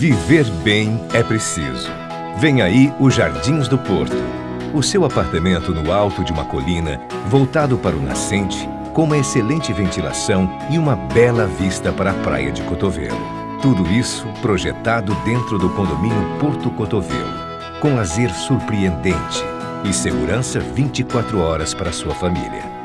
Viver bem é preciso. Vem aí os Jardins do Porto. O seu apartamento no alto de uma colina, voltado para o nascente, com uma excelente ventilação e uma bela vista para a praia de Cotovelo. Tudo isso projetado dentro do condomínio Porto Cotovelo, com lazer surpreendente e segurança 24 horas para sua família.